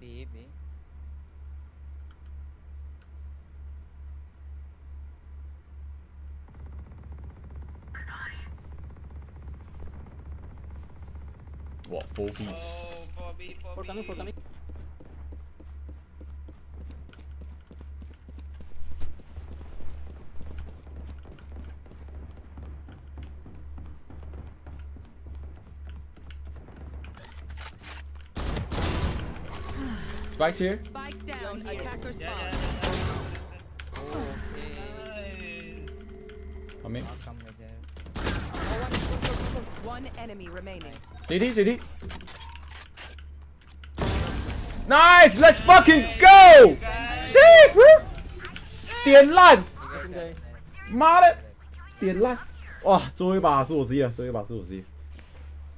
baby. What, four feet? Oh, For coming, for coming. Spike's here. Spike down. Attacker Yeah, yeah, spawn. yeah, yeah. Okay. Nice. Come in. I'll come with them. Oh, one, one enemy remaining. CD, CD. Nice, let's fucking go! Shit, bro. 点烂， You guys Listen, have guys. that. 妈的，点烂！哇，最后一把是我 C 了，最后一把是我 C。